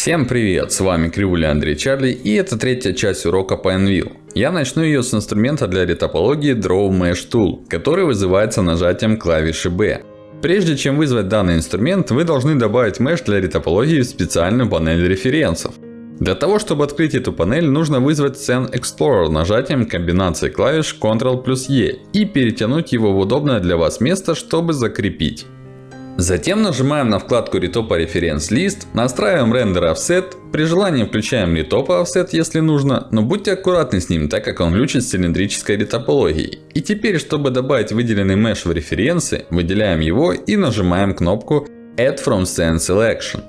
Всем привет, с вами Кривуля Андрей Чарли и это третья часть урока по Envil. Я начну ее с инструмента для ретопологии Draw Mesh Tool, который вызывается нажатием клавиши B. Прежде чем вызвать данный инструмент, вы должны добавить Mesh для ретопологии в специальную панель референсов. Для того, чтобы открыть эту панель, нужно вызвать Scene Explorer нажатием комбинации клавиш Ctrl E и перетянуть его в удобное для вас место, чтобы закрепить. Затем нажимаем на вкладку Retop Reference List, настраиваем Render Offset, при желании включаем Retop Offset, если нужно, но будьте аккуратны с ним, так как он ключит с цилиндрической ретопологией. И теперь, чтобы добавить выделенный меш в референсы, выделяем его и нажимаем кнопку Add from Scene Selection.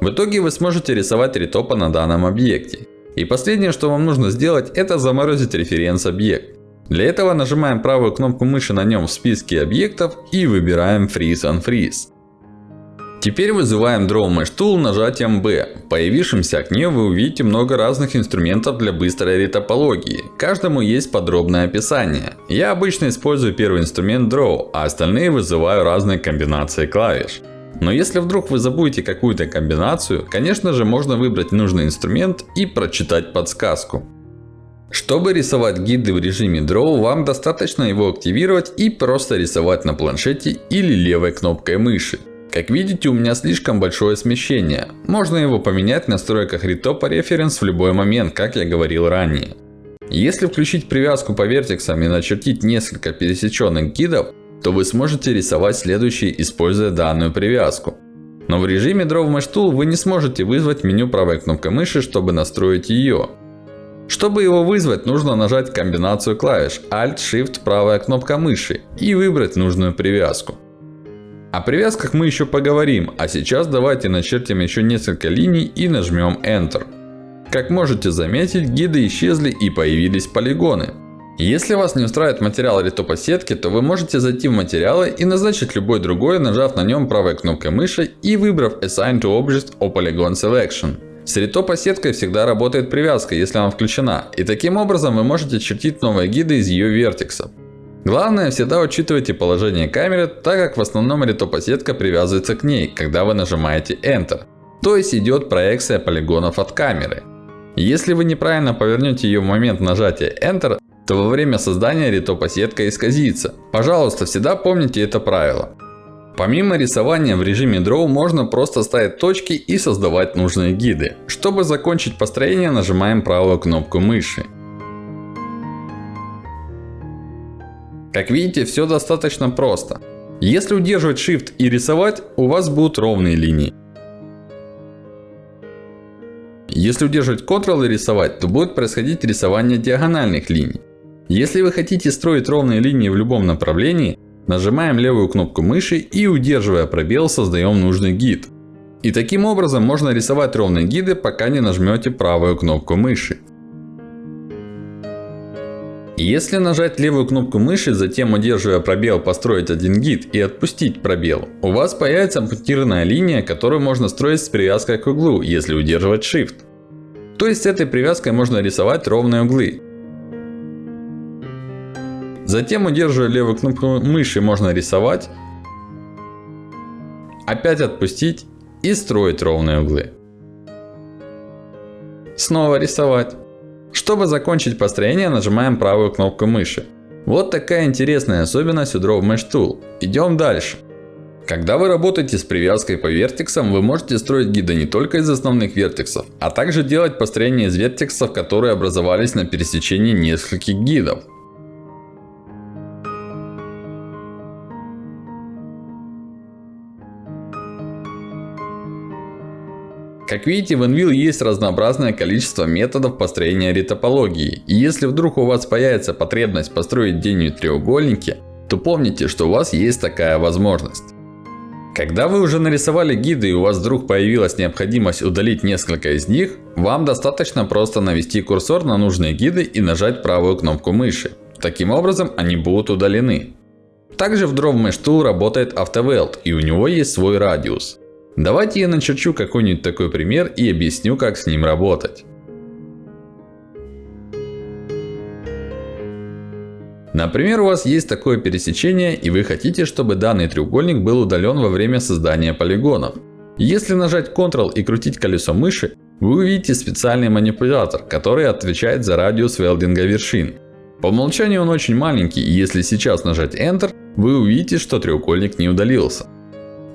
В итоге вы сможете рисовать ретопа на данном объекте. И последнее, что вам нужно сделать, это заморозить референс объект. Для этого нажимаем правую кнопку мыши на нем в списке объектов и выбираем Freeze on Freeze. Теперь вызываем Draw Mesh Tool нажатием B. В появившемся окне вы увидите много разных инструментов для быстрой ретопологии. Каждому есть подробное описание. Я обычно использую первый инструмент Draw, а остальные вызываю разные комбинации клавиш. Но если вдруг вы забудете какую-то комбинацию, конечно же можно выбрать нужный инструмент и прочитать подсказку. Чтобы рисовать гиды в режиме Draw, вам достаточно его активировать и просто рисовать на планшете или левой кнопкой мыши. Как видите, у меня слишком большое смещение. Можно его поменять в настройках Retop Reference в любой момент, как я говорил ранее. Если включить привязку по вертексам и начертить несколько пересеченных гидов, то вы сможете рисовать следующие, используя данную привязку. Но в режиме Draw Mesh Tool вы не сможете вызвать меню правой кнопкой мыши, чтобы настроить ее. Чтобы его вызвать, нужно нажать комбинацию клавиш Alt-Shift правая кнопка мыши и выбрать нужную привязку. О привязках мы еще поговорим, а сейчас давайте начертим еще несколько линий и нажмем Enter. Как можете заметить, гиды исчезли и появились полигоны. Если вас не устраивает материал ретопа сетки, то вы можете зайти в материалы и назначить любой другой, нажав на нем правой кнопкой мыши и выбрав Assign to Object or Polygon Selection. С ретопа сеткой всегда работает привязка, если она включена. И таким образом вы можете чертить новые гиды из ее вертексов. Главное, всегда учитывайте положение камеры, так как в основном ретопа сетка привязывается к ней, когда вы нажимаете Enter. То есть идет проекция полигонов от камеры. Если вы неправильно повернете ее в момент нажатия Enter, то во время создания ретопа сетка исказится. Пожалуйста, всегда помните это правило. Помимо рисования в режиме Draw, можно просто ставить точки и создавать нужные гиды. Чтобы закончить построение, нажимаем правую кнопку мыши. Как видите, все достаточно просто. Если удерживать Shift и рисовать, у вас будут ровные линии. Если удерживать Ctrl и рисовать, то будет происходить рисование диагональных линий. Если вы хотите строить ровные линии в любом направлении, Нажимаем левую кнопку мыши и удерживая пробел создаем нужный гид. И таким образом можно рисовать ровные гиды, пока не нажмете правую кнопку мыши. Если нажать левую кнопку мыши, затем удерживая пробел построить один гид и отпустить пробел, у вас появится пунктирная линия, которую можно строить с привязкой к углу, если удерживать Shift. То есть с этой привязкой можно рисовать ровные углы. Затем, удерживая левую кнопку мыши, можно рисовать. Опять отпустить и строить ровные углы. Снова рисовать. Чтобы закончить построение, нажимаем правую кнопку мыши. Вот такая интересная особенность у Draw Mesh Tool. Идем дальше. Когда вы работаете с привязкой по вертексам, вы можете строить гиды не только из основных вертексов, а также делать построение из вертексов, которые образовались на пересечении нескольких гидов. Как видите, в Envil есть разнообразное количество методов построения ретопологии. И если вдруг у вас появится потребность построить денью треугольники, то помните, что у вас есть такая возможность. Когда вы уже нарисовали гиды и у вас вдруг появилась необходимость удалить несколько из них, вам достаточно просто навести курсор на нужные гиды и нажать правую кнопку мыши. Таким образом они будут удалены. Также в Draw Mesh Tool работает AutoWeld и у него есть свой радиус. Давайте я начерчу какой-нибудь такой пример и объясню, как с ним работать. Например, у вас есть такое пересечение и вы хотите, чтобы данный треугольник был удален во время создания полигонов. Если нажать Ctrl и крутить колесо мыши, вы увидите специальный манипулятор, который отвечает за радиус велдинга вершин. По умолчанию он очень маленький, и если сейчас нажать Enter, вы увидите, что треугольник не удалился.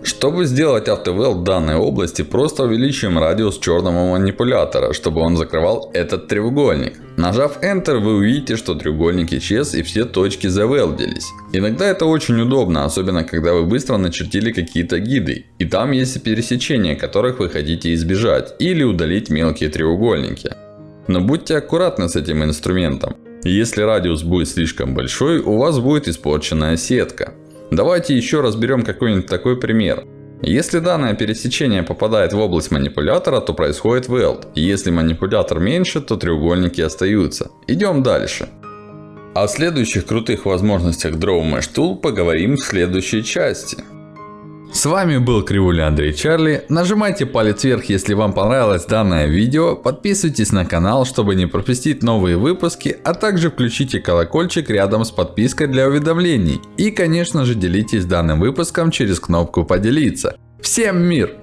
Чтобы сделать автовел в данной области, просто увеличиваем радиус черного манипулятора, чтобы он закрывал этот треугольник. Нажав Enter, вы увидите, что треугольник исчез и все точки завелдились. Иногда это очень удобно, особенно когда вы быстро начертили какие-то гиды. И там есть пересечения, которых вы хотите избежать. Или удалить мелкие треугольники. Но будьте аккуратны с этим инструментом. Если радиус будет слишком большой, у вас будет испорченная сетка. Давайте еще разберем какой-нибудь такой пример. Если данное пересечение попадает в область манипулятора, то происходит weld. Если манипулятор меньше, то треугольники остаются. Идем дальше. О следующих крутых возможностях Draw Mesh Tool поговорим в следующей части. С вами был Кривуля Андрей Чарли. Нажимайте палец вверх, если вам понравилось данное видео. Подписывайтесь на канал, чтобы не пропустить новые выпуски. А также включите колокольчик рядом с подпиской для уведомлений. И конечно же делитесь данным выпуском через кнопку поделиться. Всем мир!